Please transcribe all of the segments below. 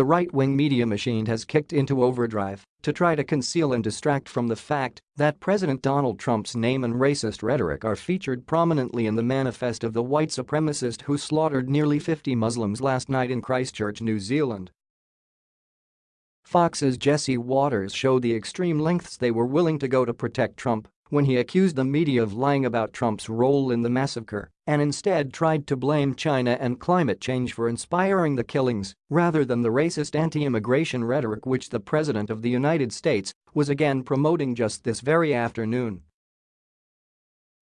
the right-wing media machine has kicked into overdrive to try to conceal and distract from the fact that President Donald Trump's name and racist rhetoric are featured prominently in the manifest of the white supremacist who slaughtered nearly 50 Muslims last night in Christchurch, New Zealand. Fox's Jesse Watters showed the extreme lengths they were willing to go to protect Trump when he accused the media of lying about Trump's role in the massacre and instead tried to blame China and climate change for inspiring the killings rather than the racist anti-immigration rhetoric which the President of the United States was again promoting just this very afternoon.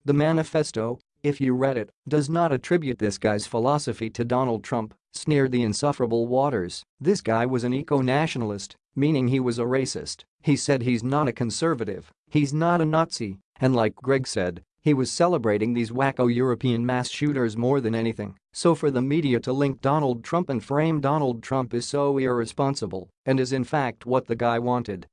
The manifesto, if you read it, does not attribute this guy's philosophy to Donald Trump, sneered the insufferable Watters. This guy was an eco-nationalist, meaning he was a racist. He said he's not a conservative, he's not a Nazi, and like Greg said, he was celebrating these wacko European mass shooters more than anything, so for the media to link Donald Trump and frame Donald Trump is so irresponsible and is in fact what the guy wanted.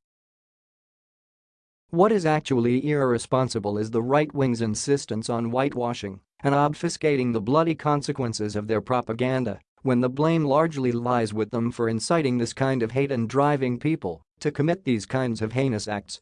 What is actually irresponsible is the right wing's insistence on whitewashing and obfuscating the bloody consequences of their propaganda when the blame largely lies with them for inciting this kind of hate and driving people to commit these kinds of heinous acts